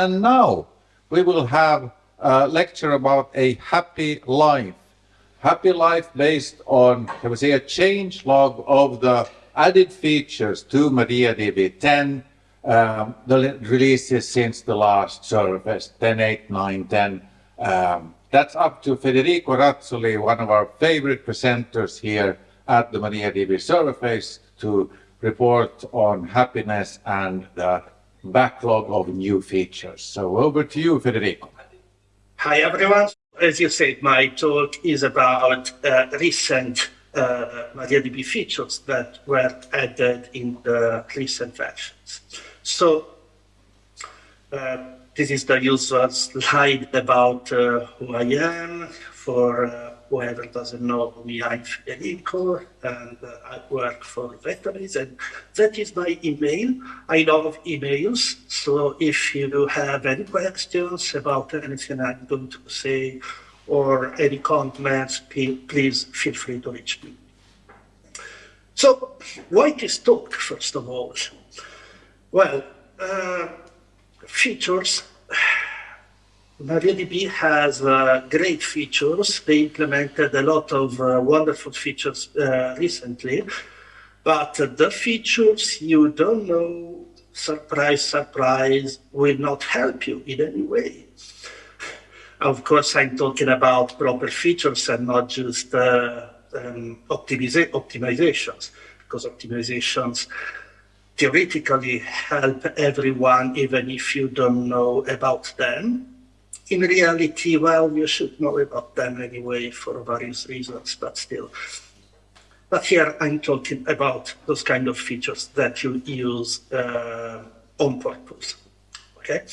and now we will have a lecture about a happy life. Happy life based on, can we say, a change log of the added features to MariaDB 10, um, the releases since the last 10, 8, 9, 10. Um, that's up to Federico Razzoli, one of our favorite presenters here at the MariaDB Server Fest, to report on happiness and the backlog of new features. So over to you, Federico. Hi, everyone. As you said, my talk is about uh, recent uh, MariaDB features that were added in the recent versions. So uh, this is the usual slide about uh, who I am for uh, whoever doesn't know me, I'm Federico, and uh, I work for Vettabase, and that is my email. I love emails, so if you have any questions about anything I'm going to say, or any comments, please feel free to reach me. So, why this talk, first of all? Well, uh, features MariaDB has uh, great features. They implemented a lot of uh, wonderful features uh, recently, but the features you don't know, surprise, surprise, will not help you in any way. Of course, I'm talking about proper features and not just uh, um, optimiza optimizations, because optimizations theoretically help everyone, even if you don't know about them in reality, well, you should know about them anyway for various reasons, but still. But here I'm talking about those kind of features that you use uh, on purpose. Okay.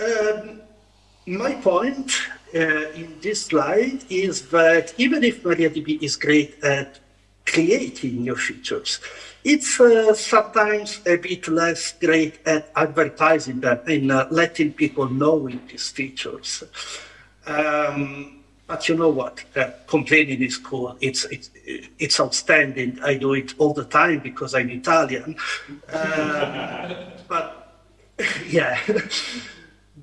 Um, my point uh, in this slide is that even if MariaDB is great at creating new features, it's uh, sometimes a bit less great at advertising them and uh, letting people know these features. Um, but you know what? Uh, complaining is cool. It's, it's, it's outstanding. I do it all the time because I'm Italian. Uh, but yeah,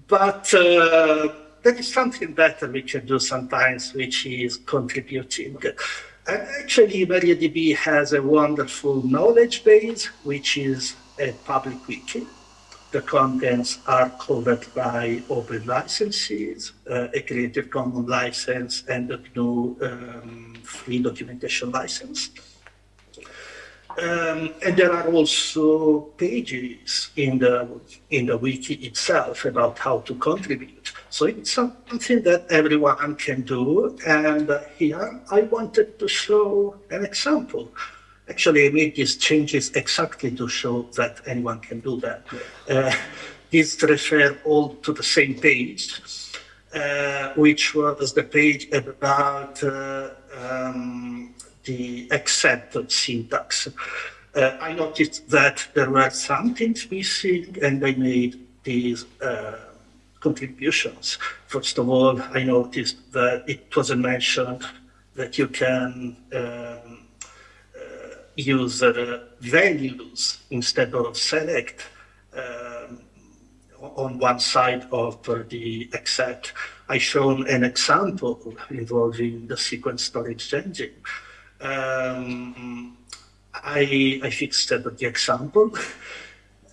but uh, there is something better we can do sometimes, which is contributing. Actually, MariaDB has a wonderful knowledge base, which is a public wiki. The contents are covered by open licenses, uh, a Creative Commons license, and a GNU um, free documentation license. Um, and there are also pages in the in the wiki itself about how to contribute. So it's something that everyone can do. And here I wanted to show an example. Actually, I made these changes exactly to show that anyone can do that. Uh, these refer all to the same page, uh, which was the page about uh, um, the accepted syntax. Uh, I noticed that there were some things missing and I made these uh, contributions. First of all, I noticed that it wasn't mentioned that you can um, uh, use uh, values instead of select um, on one side of the except. I shown an example involving the sequence storage engine. Um, I, I fixed the example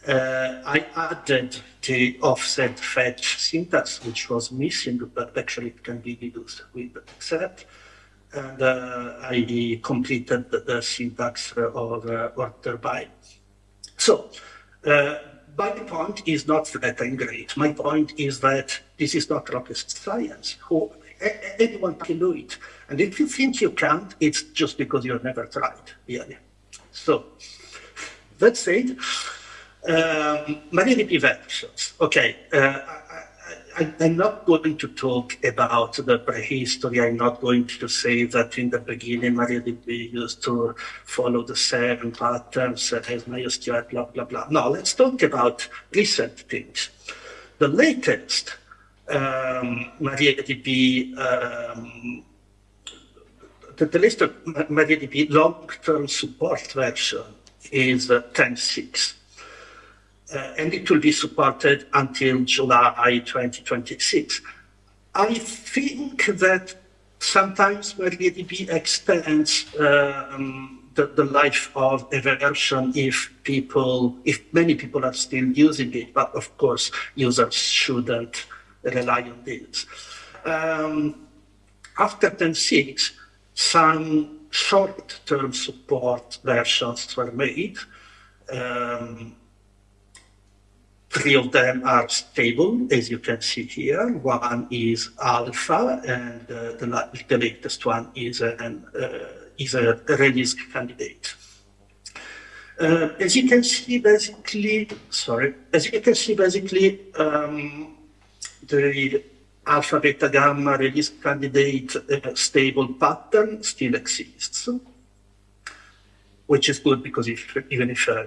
uh, I added the offset fetch syntax, which was missing, but actually it can be used with except. And uh, I completed the, syntax of uh, order by. So, uh, my point is not that I'm great. My point is that this is not rocket science. Who, anyone can do it. And if you think you can't, it's just because you've never tried, really. So, that said, um, versions. Okay, uh, I, am not going to talk about the prehistory. I'm not going to say that in the beginning MariaDB used to follow the same patterns as MySQL, blah, blah, blah. No, let's talk about recent things. The latest um, MariaDB, um, the, the latest MariaDB long-term support version is uh, 10.6. uh, and it will be supported until July 2026. I think that sometimes MariaDB extends um, the, the, life of a version if people, if many people are still using it, but of course users shouldn't rely on this. Um, after 10.6, some short-term support versions were made. Um, Three of them are stable, as you can see here. One is alpha, and uh, the, the, latest one is, an, uh, is a release candidate. Uh, as you can see, basically, sorry, as you can see, basically, um, the alpha, beta, gamma release candidate uh, stable pattern still exists, which is good because if, even if uh,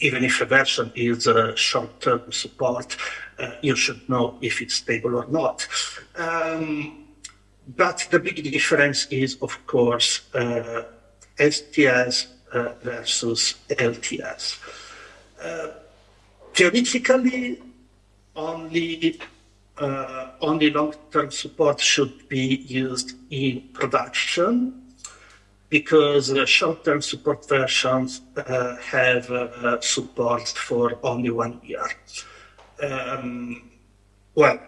even if a version is a short-term support, uh, you should know if it's stable or not. Um, but the big difference is, of course, uh, STS uh, versus LTS. Uh, theoretically, only uh, only long-term support should be used in production because short-term support versions uh, have uh, support for only one year. Um, well,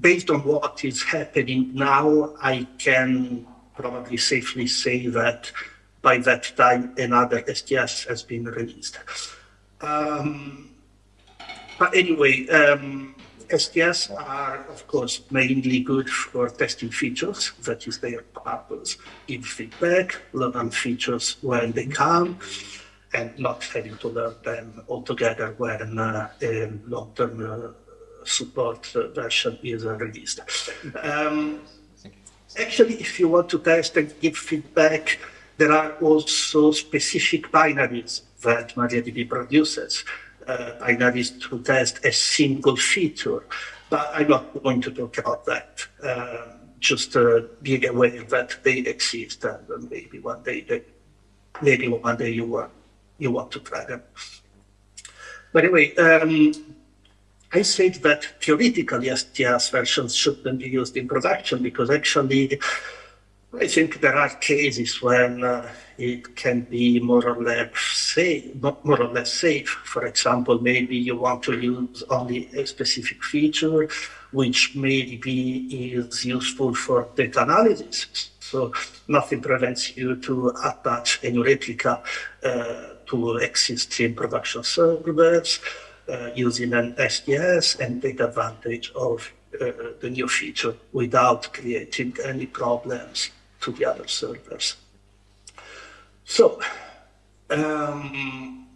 based on what is happening now, I can probably safely say that by that time another STS has been released. Um, but anyway, um, STS are, of course, mainly good for testing features. That is their purpose. Give feedback, learn features when they come, and not having to learn them altogether when uh, a long-term uh, support uh, version is released. Um, actually, if you want to test and give feedback, there are also specific binaries that MariaDB produces uh, binaries to test a single feature. But I'm not going to talk about that. Uh, just uh, being aware that they exist and maybe one day they, maybe one day you want you want to try them. But anyway, um, I said that theoretically STS versions shouldn't be used in production because actually I think there are cases when uh, it can be more or less safe, more or less safe. For example, maybe you want to use only a specific feature, which maybe is useful for data analysis. So nothing prevents you to attach a new replica uh, to existing production servers uh, using an STS and take advantage of uh, the new feature without creating any problems to the other servers. So, um,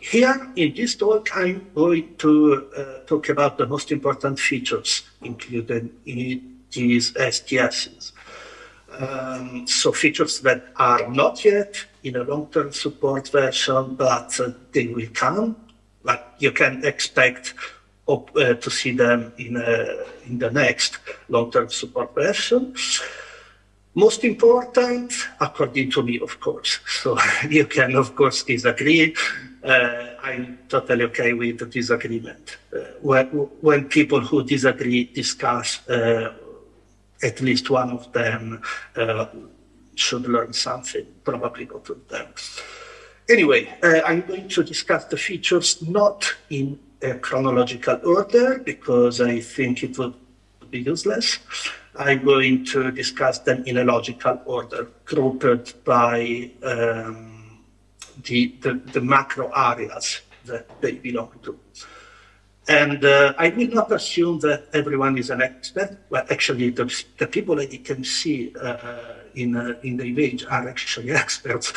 here in this talk, I'm going to uh, talk about the most important features included in these STSs. Um, so features that are not yet in a long-term support version, but uh, they will come. Like you can expect uh, to see them in, a, in the next long-term support version. Most important, according to me, of course. So you can, of course, disagree. Uh, I'm totally okay with the disagreement. Uh, when, when people who disagree discuss, uh, at least one of them uh, should learn something, probably not of them. Anyway, uh, I'm going to discuss the features not in a chronological order because I think it would useless. I'm going to discuss them in a logical order, grouped by um, the, the, the, macro areas that they belong to. And uh, I will not assume that everyone is an expert. Well, actually, the, the people that you can see uh, in, uh, in the image are actually experts.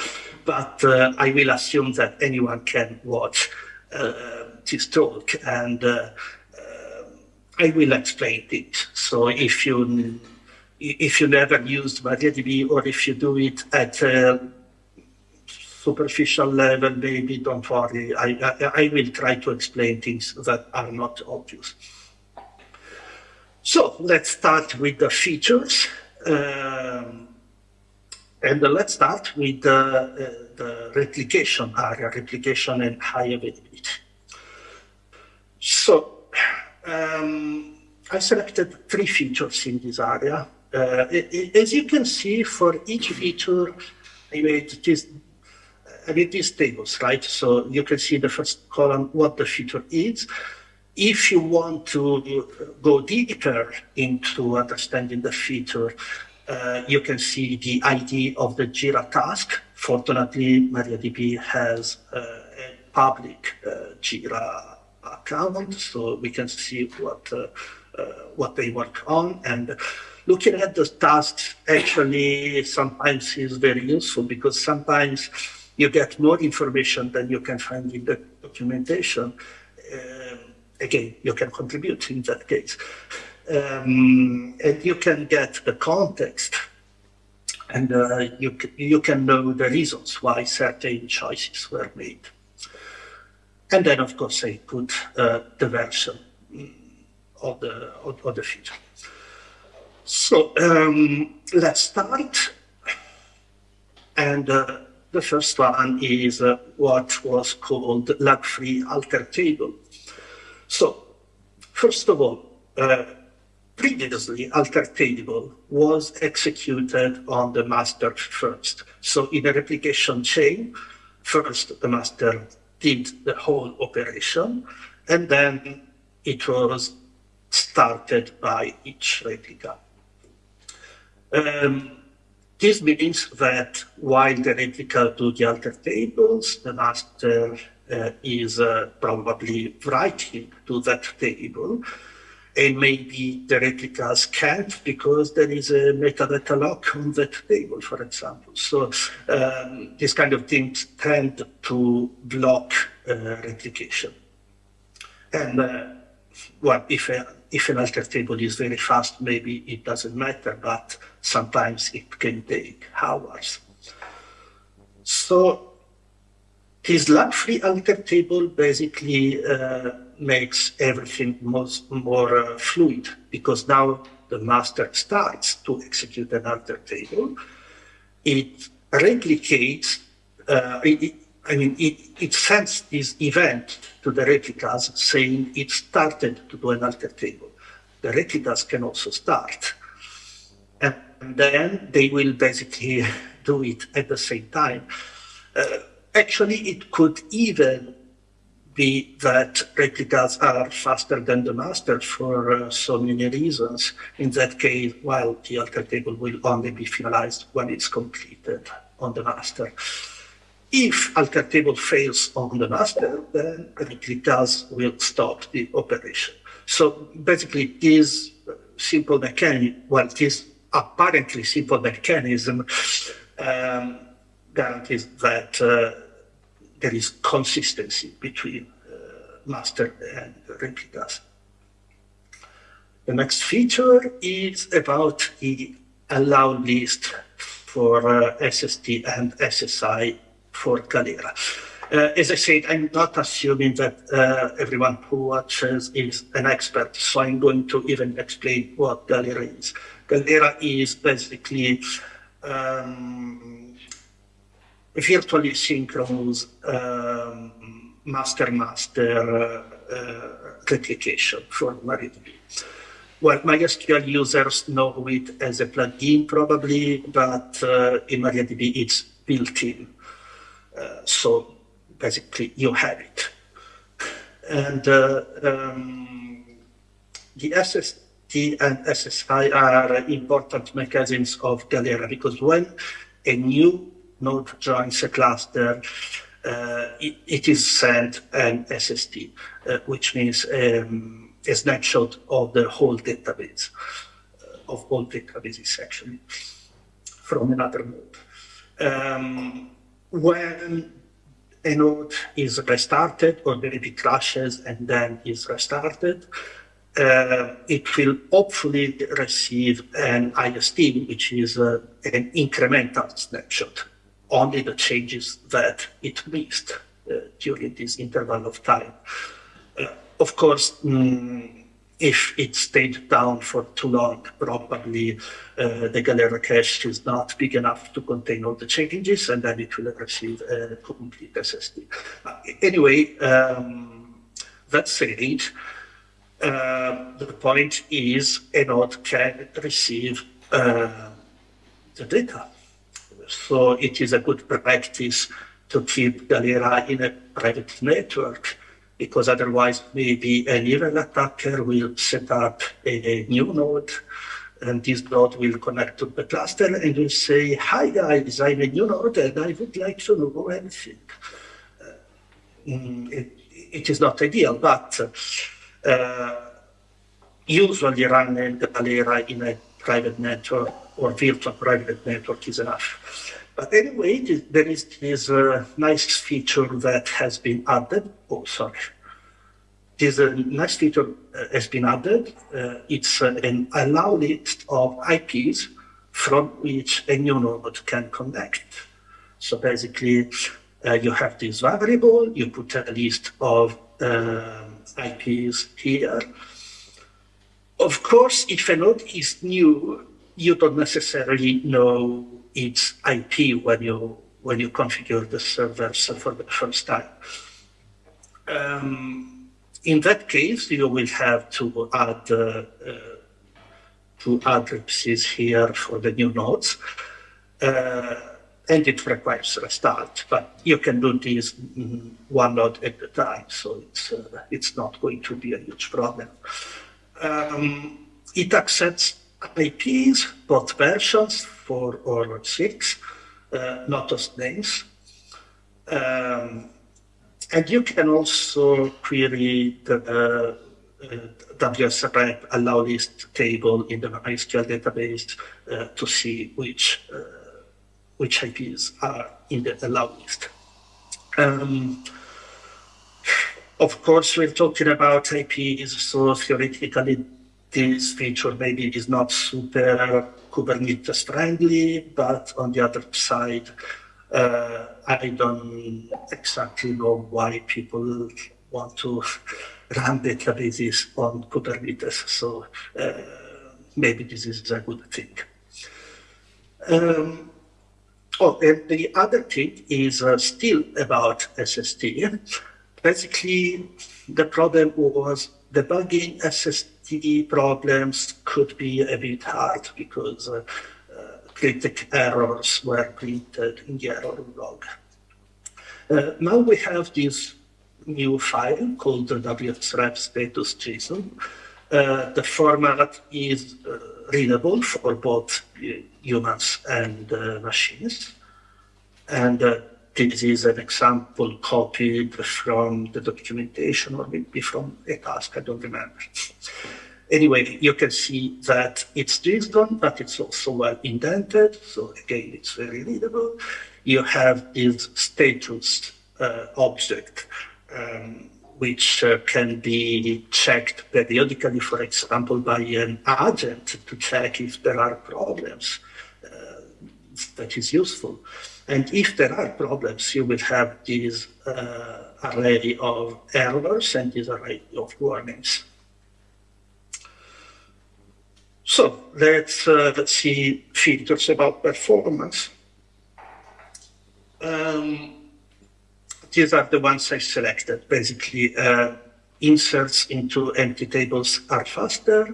But uh, I will assume that anyone can watch uh, this talk. And uh, I will explain it. So if you if you never used MariaDB or if you do it at a superficial level, maybe don't worry. I, I, I will try to explain things that are not obvious. So let's start with the features. Um, and let's start with the, uh, the replication area, replication and high availability. So um, I selected three features in this area. Uh, as you can see, for each feature, I made this, I made these tables, right? So you can see the first column, what the feature is. If you want to go deeper into understanding the feature, uh, you can see the ID of the Jira task. Fortunately, MariaDB has uh, a public uh, Jira account, so we can see what uh, uh, what they work on. And looking at the tasks actually sometimes is very useful because sometimes you get more information than you can find in the documentation. Um, again, you can contribute in that case. Um, and you can get the context and uh, you, you can know the reasons why certain choices were made. And then, of course, I put uh, the version of the, of, of the feature. So um, let's start. And uh, the first one is uh, what was called lag-free alter table. So first of all, uh, previously alter table was executed on the master first. So in a replication chain, first the master did the whole operation, and then it was started by each replica. Um, this means that while the replica do the alter tables, the master uh, is uh, probably writing to that table, and maybe the replicas can't because there is a metadata lock on that table, for example. So um, these kind of things tend to block uh, replication. And uh, well, if, a, if an alter table is very fast, maybe it doesn't matter, but sometimes it can take hours. So this lag-free alter table basically uh, makes everything most, more uh, fluid because now the master starts to execute an alter table. It replicates, uh, it, I mean, it, it sends this event to the replicas saying it started to do an alter table. The replicas can also start. And then they will basically do it at the same time. Uh, actually, it could even be that replicas are faster than the master for uh, so many reasons. In that case, while the alter table will only be finalized when it's completed on the master. If alter table fails on the master, then replicas will stop the operation. So basically, this simple mechanism, well, this apparently simple mechanism um, guarantees that uh, there is consistency between uh, master and replicas. The next feature is about the allow list for uh, SST and SSI for Galera. Uh, as I said, I'm not assuming that uh, everyone who watches is an expert, so I'm going to even explain what Galera is. Galera is basically um, virtually synchronous um, master-master uh, replication for MariaDB. Well, MySQL users know it as a plugin probably, but uh, in MariaDB it's built in. Uh, so basically you have it. And um, the SST and SSI are important mechanisms of Galera because when a new node joins a cluster, uh, it, it is sent an SST, uh, which means um, a snapshot of the whole database, uh, of all databases actually, from another node. Um, when a node is restarted or maybe crashes and then is restarted, uh, it will hopefully receive an IST, which is uh, an incremental snapshot only the changes that it missed uh, during this interval of time. Uh, of course, mm, if it stayed down for too long, probably uh, the Galera cache is not big enough to contain all the changes, and then it will receive a complete SST. Uh, anyway, um, that said, Uh, the point is a node can receive uh, the data. So it is a good practice to keep Galera in a private network because otherwise maybe an evil attacker will set up a, new node and this node will connect to the cluster and will say, hi guys, I'm a new node and I would like to know anything. Mm, it, it is not ideal, but uh, usually running Galera in a private network or virtual private network is enough. But anyway, there is this uh, nice feature that has been added. Oh, sorry. This uh, nice feature uh, has been added. Uh, it's uh, an allow list of IPs from which a new node can connect. So basically, you have this variable, you put a list of IPs here. Of course, if a node is new, you don't necessarily know its IP when you when you configure the servers for the first time. Um, in that case, you will have to add uh, two addresses here for the new nodes, uh, and it requires restart. But you can do this one node at a time, so it's uh, it's not going to be a huge problem. Um, it accepts IPs, both versions, four or six, uh, not just names. Um, and you can also query the uh, WSREP allow list table in the MySQL database uh, to see which uh, which IPs are in the allow list. Um, of course, we're talking about IPs, so theoretically this feature maybe is not super Kubernetes friendly, but on the other side, uh, I don't exactly know why people want to run databases on Kubernetes. So uh, maybe this is a good thing. Um, oh, and the other thing is uh, still about SST. Basically, the problem was debugging SST TD problems could be a bit hard because uh, uh, errors were printed in the error log. Uh, now we have this new file called the WSREP status JSON. Uh, the format is uh, readable for both humans and uh, machines. And this is an example copied from the documentation or maybe from a task, I don't remember. Anyway, you can see that it's JSON, but it's also well indented. So again, it's very readable. You have this status uh, object, um, which uh, can be checked periodically, for example, by an agent to check if there are problems. Uh, that is useful. And if there are problems, you will have this uh, array of errors and this array of warnings. So let's, uh, let's see features about performance. Um, these are the ones I selected. Basically, uh, inserts into empty tables are faster.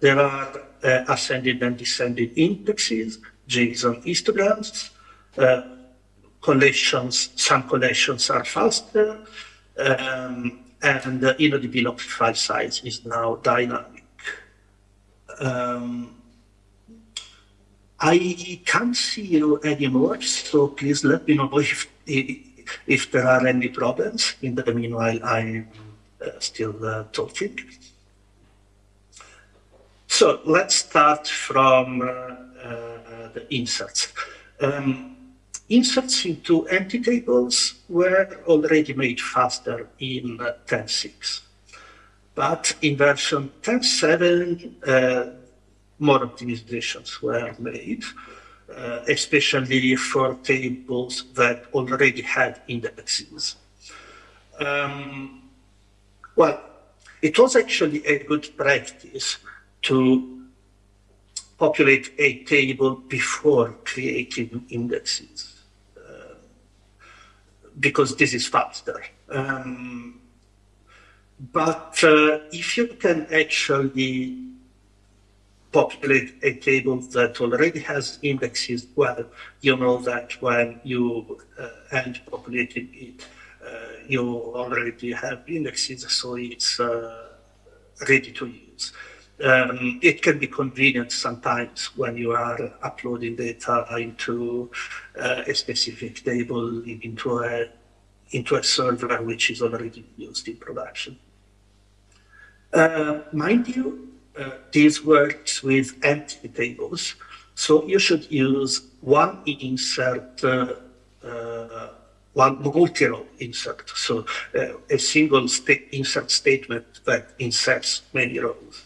There are uh, ascending and descending indexes, JSON histograms, uh, collations, some collations are faster, um, and the InnoDB log file size is now dynamic. Um, I can't see you anymore, so please let me know if if there are any problems. In the meanwhile, I'm uh, still uh, talking. So let's start from uh, uh the inserts. Um, inserts into empty tables were already made faster in 10.6. But in version 10.7, uh, more optimizations were made, uh, especially for tables that already had indexes. Um, well, it was actually a good practice to populate a table before creating indexes because this is faster. Um, but uh, if you can actually populate a table that already has indexes, well, you know that when you uh, end populating it, uh, you already have indexes, so it's uh, ready to use. Um, it can be convenient sometimes when you are uploading data into uh, a specific table into a into a server which is already used in production. Uh, mind you, uh, this works with empty tables, so you should use one insert, uh, uh one multi-row insert, so uh, a single sta insert statement that inserts many rows.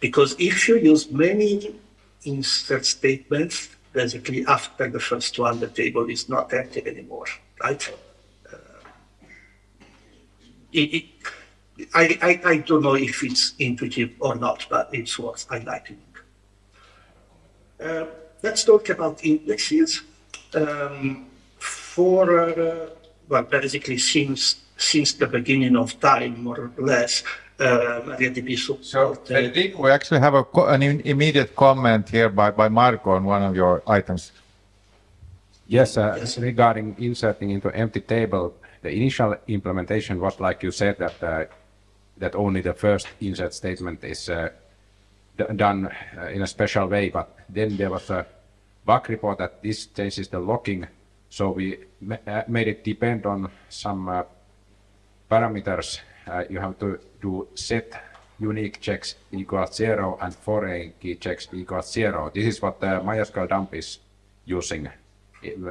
Because if you use many insert statements, basically after the first one, the table is not empty anymore, right? Uh, it, it, I, I, I don't know if it's intuitive or not, but it's worth highlighting. Uh, let's talk about indexes. Um, for, uh, well, basically since, since the beginning of time, more or less, uh, MariaDB So, supported. Federico, we actually have a, co- an im- immediate comment here by, by Marko on one of your items. Yes, uh, Yes. regarding inserting into empty table, the initial implementation was like you said that uh, that only the first insert statement is uh, d- done uh, in a special way, but then there was a bug report that this changes the locking, so we ma- uh, made it depend on some uh, parameters. Uh, you have to do set unique checks equals zero and foreign key checks equals zero. This is what the MySQL dump is using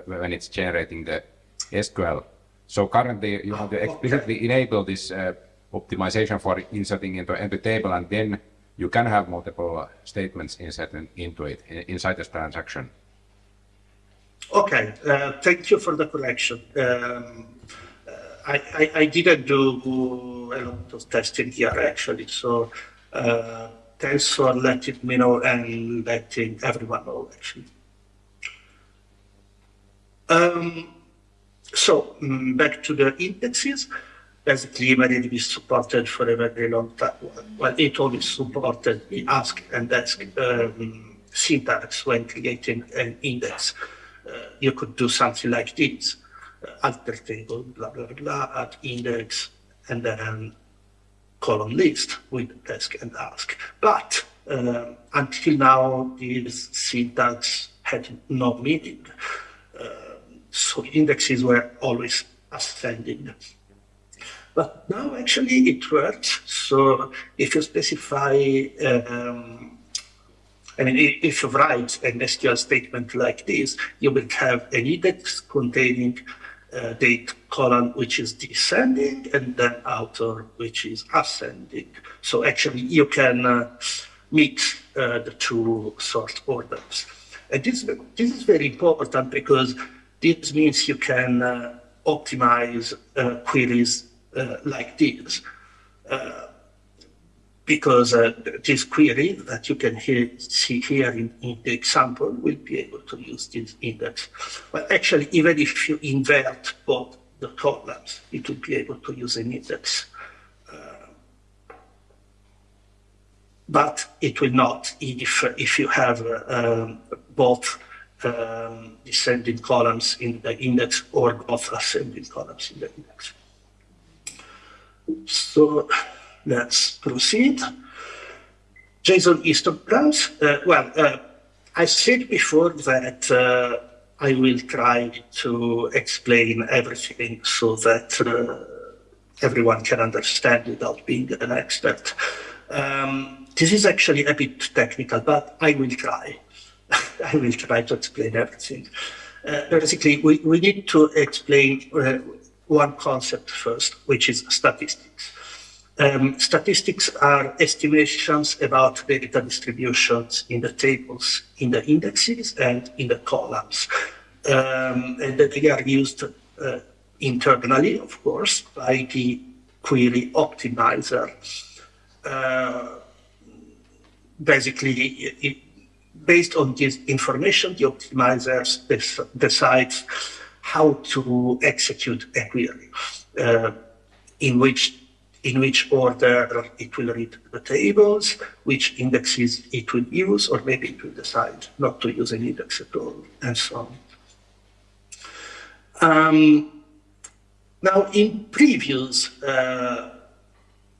when it's generating the SQL. So currently you have to explicitly enable this uh, optimization for inserting into empty table and then you can have multiple uh, statements inserted into it inside this transaction. Okay, uh, thank you for the correction. Um, uh, I, I, I didn't do a lot of testing here actually, so uh, thanks for letting me know and letting everyone know actually. Um, so mm, back to the indexes. Basically, MariaDB is supported for a very long time. Well, it always supported the ask and desc um, syntax when creating an index. Uh, you could do something like this: alter table, blah blah blah, add index, and then column list with ask and desc. But um, until now, this syntax had no meaning. Uh, so indexes were always ascending. But now actually it works. So if you specify, um, I mean, if you write an SQL statement like this, you will have an index containing uh, date column which is descending and then outer which is ascending. So actually you can uh, mix uh, the two sort orders. And this, this is very important because this means you can uh, optimize uh, queries uh, like this. Because uh, this query that you can hear, see here in, in the example will be able to use this index. But actually, even if you invert both the columns, it will be able to use an index. Uh, but it will not if, if you have um, both um, descending columns in the index or both ascending columns in the index. So let's proceed. JSON histograms. Uh, well, uh, I said before that uh, I will try to explain everything so that uh, everyone can understand without being an expert. Um, this is actually a bit technical, but I will try. I will try to explain everything. Uh, basically, we, we need to explain uh, one concept first, which is statistics. Um, statistics are estimations about data distributions in the tables, in the indexes, and in the columns. Um, and that they are used uh, internally, of course, by the query optimizer. Uh, basically, it, based on this information, the optimizer des- decides how to execute a query, uh, in which in which order it will read the tables, which indexes it will use, or maybe it will decide not to use an index at all, and so on. Um, now, in previous uh,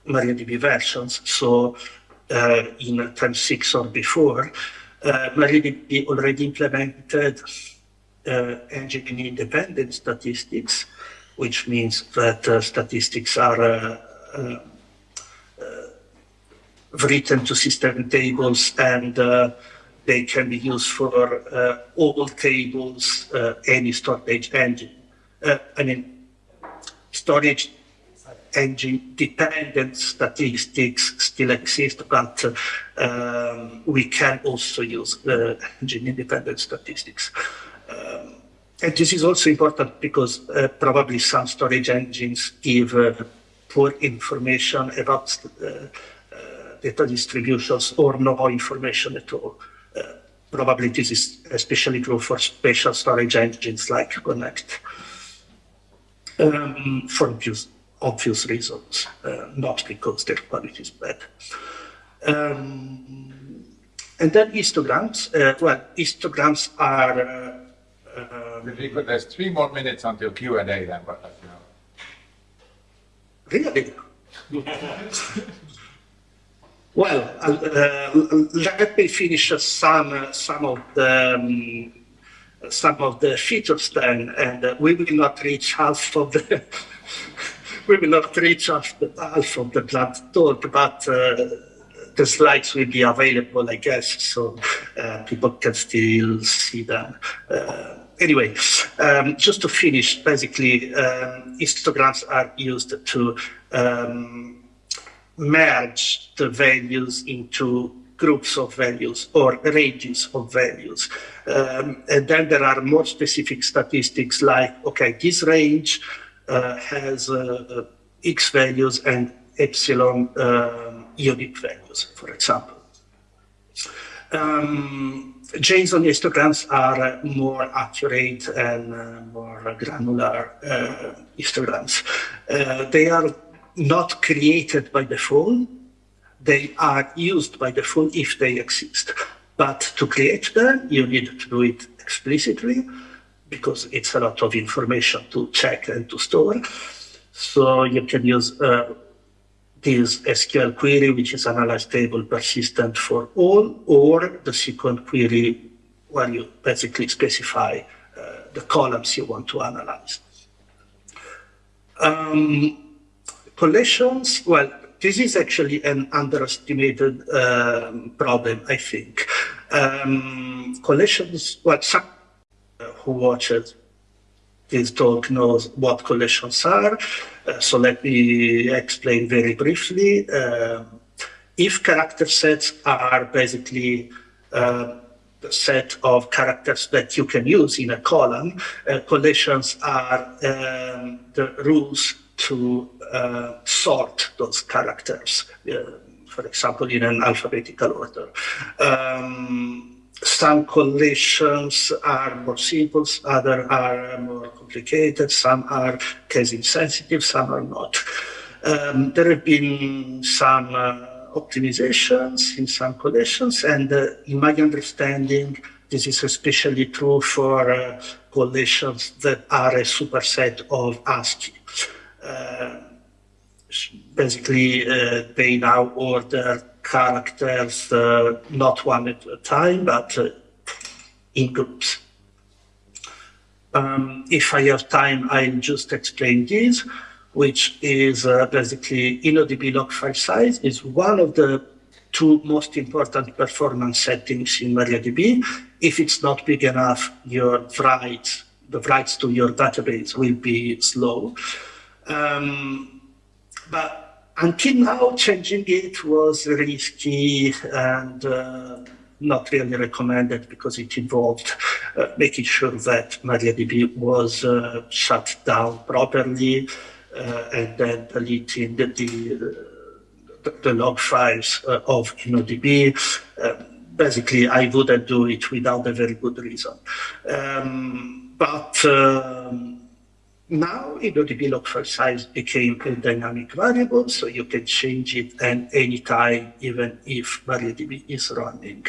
MariaDB versions, so uh, in 10.6 or before, uh, MariaDB already implemented uh, engine-independent statistics, which means that uh, statistics are uh, written to system tables and they can be used for all tables, any storage engine. I mean, storage engine dependent statistics still exist, but um, we can also use uh, engine independent statistics. Um, and this is also important because uh, probably some storage engines give uh, poor information about uh, uh, data distributions or no information at all. Uh, probably this is especially true for special storage engines like Connect um, for obvious, obvious reasons, not because their quality is bad. Um, and then histograms. Uh, well, histograms are. Uh There's three more minutes until Q and A. Then, but you know. Really? well, uh, let me finish some some of the. Um, some of the features then, and uh, we will not reach half of the we will not reach half, the, half of the planned talk, but uh, the slides will be available, I guess, so uh, people can still see them. Uh, anyway, um, just to finish, basically, um, histograms are used to um, merge the values into groups of values or ranges of values. Um, and then there are more specific statistics like, okay, this range uh, has uh, X values and epsilon um, unique values, for example. Um, JSON histograms are more accurate and uh, more granular uh, histograms. Uh, they are not created by default, they are used by default if they exist. But to create them, you need to do it explicitly because it's a lot of information to check and to store. So you can use uh, this SQL query, which is analyze table persistent for all, or the SQL query where you basically specify uh, the columns you want to analyze. Um, collations, well, this is actually an underestimated um, problem, I think. Um, collations, well, some who watches this talk knows what collations are. Uh, so let me explain very briefly. Uh, if character sets are basically uh, the set of characters that you can use in a column, uh, collections are um, the rules to uh, sort those characters, uh, for example, in an alphabetical order. Um, some collations are more simple, other are more complicated, some are case insensitive, some are not. Um, there have been some uh, optimizations in some collations, and uh, in my understanding, this is especially true for uh, collations that are a superset of ASCII. Uh, basically, uh, they now order characters uh, not one at a time, but in groups. Um, if I have time, I'll just explain this, which is uh, basically InnoDB log file size is one of the two most important performance settings in MariaDB. If it's not big enough, your writes, the writes to your database will be slow. Um, but until now, changing it was risky and uh, not really recommended because it involved uh, making sure that MariaDB was uh, shut down properly uh, and then deleting the, the, the log files uh, of InnoDB. Uh, basically, I wouldn't do it without a very good reason. Um, but um, Now, log file size became a dynamic variable, so you can change it at any time, even if MariaDB is running.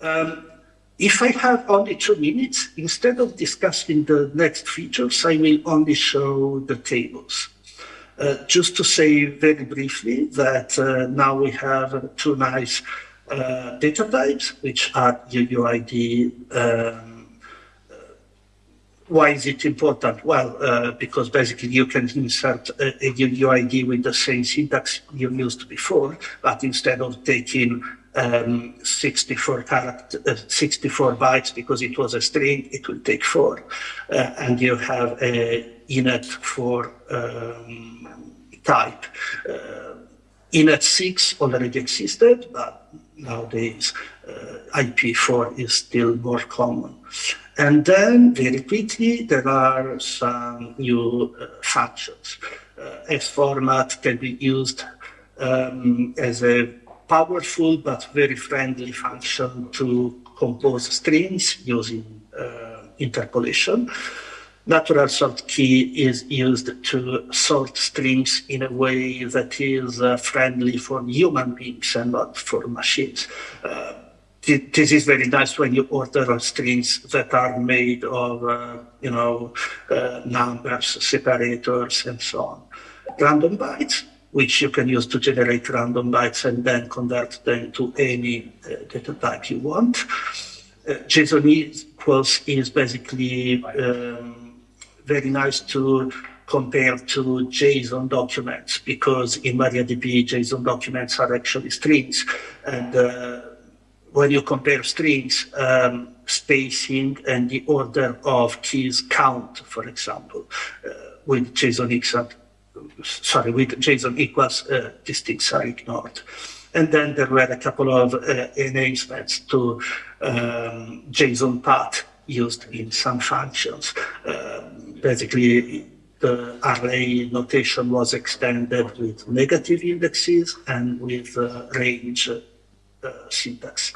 Um, if I have only two minutes, instead of discussing the next features, I will only show the tables. Uh, just to say very briefly that uh, now we have two nice uh, data types, which are UUID why is it important? Well, uh, because basically you can insert a, a UUID with the same syntax you used before, but instead of taking um, 64 character, uh, 64 bytes because it was a string, it will take four. Uh, and you have a inet 4 um, type. Uh, inet 6 already existed, but nowadays uh, IP4 is still more common. And then very quickly, there are some new uh, functions. Uh, SFORMAT can be used um, as a powerful but very friendly function to compose strings using uh, interpolation. Natural sort key is used to sort strings in a way that is uh, friendly for human beings and not for machines. Uh, this is very nice when you order strings that are made of, uh, you know, uh, numbers, separators, and so on. Random bytes, which you can use to generate random bytes and then convert them to any uh, data type you want. Uh, JSON equals is basically um, very nice to compare to JSON documents because in MariaDB, JSON documents are actually strings. And uh, when you compare strings, um, spacing and the order of keys count, for example, uh, with JSON equals, sorry, with JSON equals, uh, things are ignored. And then there were a couple of uh, enhancements to um, JSON path used in some functions. Um, basically, the array notation was extended with negative indexes and with uh, range uh, syntax.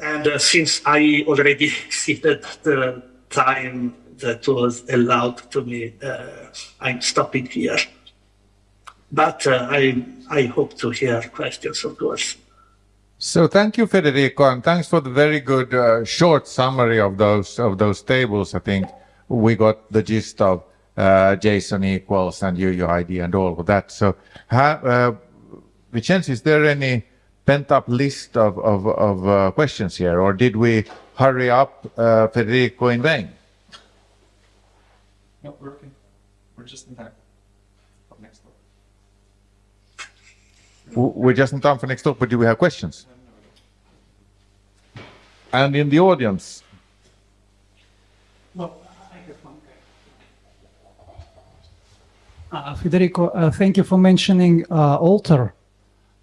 And uh, since I already exceeded the time that was allowed to me, uh, I'm stopping here. But I, I hope to hear questions, of course. So thank you, Federico, and thanks for the very good uh, short summary of those of those tables. I think we got the gist of uh, JSON equals and UUID and all of that. So, uh, Vincenzo, is there any pent-up list of, of, of uh, questions here, or did we hurry up uh, Federico in vain? No, we're okay. We're just in time. Up next door. We're just in time for next talk, but do we have questions? And in the audience? Well, I have one. Uh, Federico, uh, thank you for mentioning uh, Alter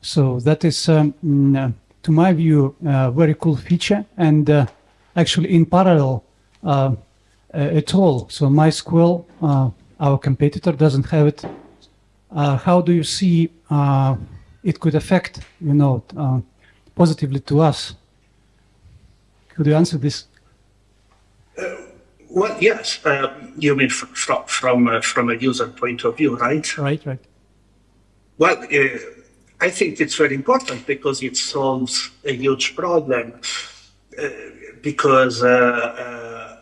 so that is, um, mm, uh, to my view, a very cool feature and uh, actually in parallel uh, at all. So MySQL, our competitor, doesn't have it. how do you see it could affect, you know, positively to us? Could you answer this? Well, yes. Uh, you mean from from uh, from a user point of view, right? Right, right. Well, uh, I think it's very important because it solves a huge problem. Uh, because, uh, uh,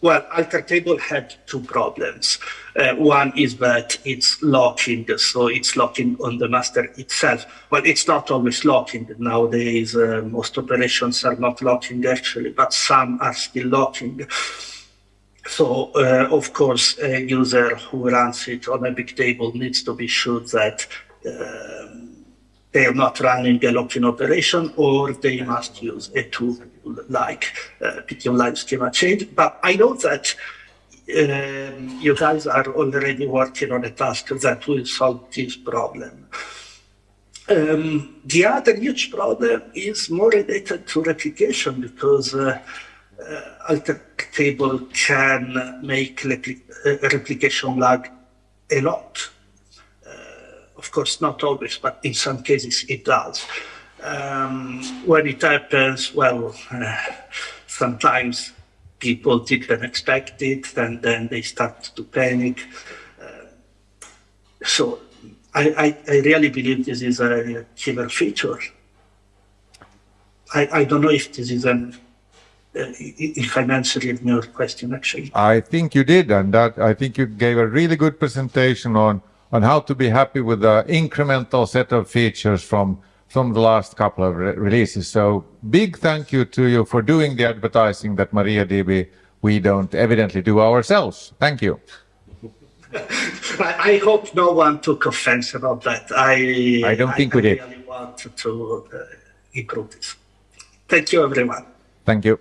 well, Alter Table had two problems. Uh, one is that it's locking, so it's locking on the master itself. Well, it's not always locking. Nowadays, uh, most operations are not locking actually, but some are still locking. So, uh, of course, a user who runs it on a big table needs to be sure that um, they are not running a locking operation or they must use a tool like uh, pt-online-schema-change. But I know that um, you guys are already working on a task that will solve this problem. Um, the other huge problem is more related to replication because uh, uh, Alter Table can make repli uh, replication lag a lot. Of course, not always, but in some cases it does. Um, when it happens, well, uh, sometimes people didn't expect it, and then they start to panic. Uh, so I, I, I really believe this is a killer feature. I, I don't know if this is an uh, if I'm answering your question actually. I think you did, and that I think you gave a really good presentation on on how to be happy with the incremental set of features from from the last couple of re- releases. So big thank you to you for doing the advertising that MariaDB we don't evidently do ourselves. Thank you. I, I hope no one took offense about that. I I don't think we did. really want to uh, improve this. Thank you, everyone. Thank you.